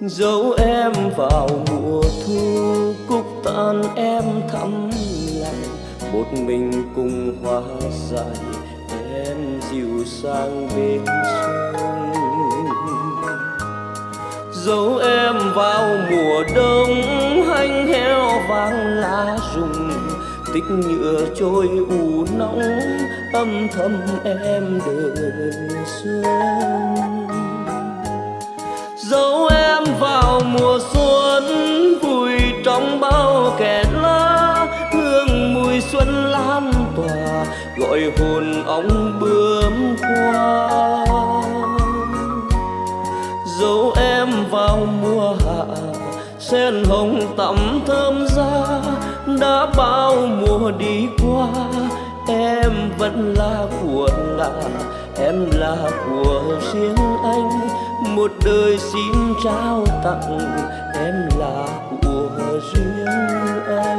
dấu em vào mùa thu cúc tan em thắm lại một mình cùng hoa dài, em dịu sang bên sông dấu em vào mùa đông, hanh heo vàng lá rụng. Tích nhựa trôi ù nóng, âm thầm em đời xuân. Dấu mùa xuân vui trong bao kẻ lá hương mùi xuân lan tỏa, gọi hồn ong bướm qua dấu em vào mùa hạ, sen hồng tắm thơm ra đã bao mùa đi qua em vẫn là của là em là của riêng anh. Một đời xin trao tặng, em là của riêng anh.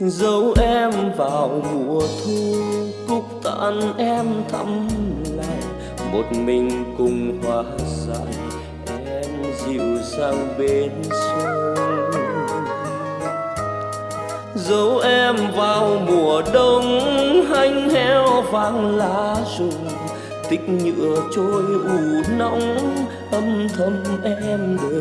Dấu em vào mùa thu, cúc tàn em thắm lại. Một mình cùng hoa dài em dịu sang bên sông. Dấu em vào mùa đông, hanh heo vàng lá rụng. Tích nhựa trôi ù nóng, âm thầm em đời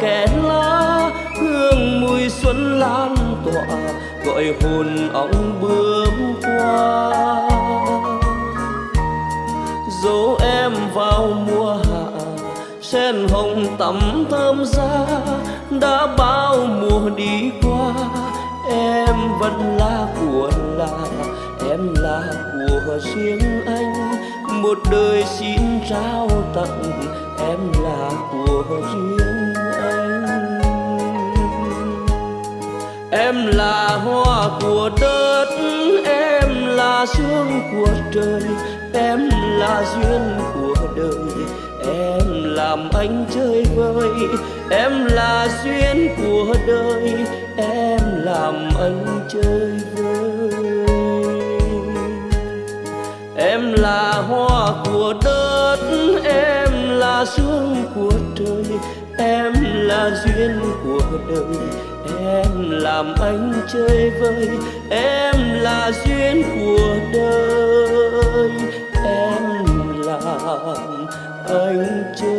kẽ lá, hương mùi xuân lan tỏa, gọi hồn ong bướm qua. Dấu em vào mùa hạ, sen hồng tắm thơm ra đã bao mùa đi qua. Em vẫn là của là em là của riêng anh, một đời xin trao tặng là hoa của đất, em là sương của trời, em là duyên của đời. Em làm anh chơi vơi, em là duyên của đời, em làm anh chơi vơi. Em là hoa của đất, em là sương của trời, em là duyên đời em làm anh chơi vơi, em là duyên của đời. Em làm anh chơi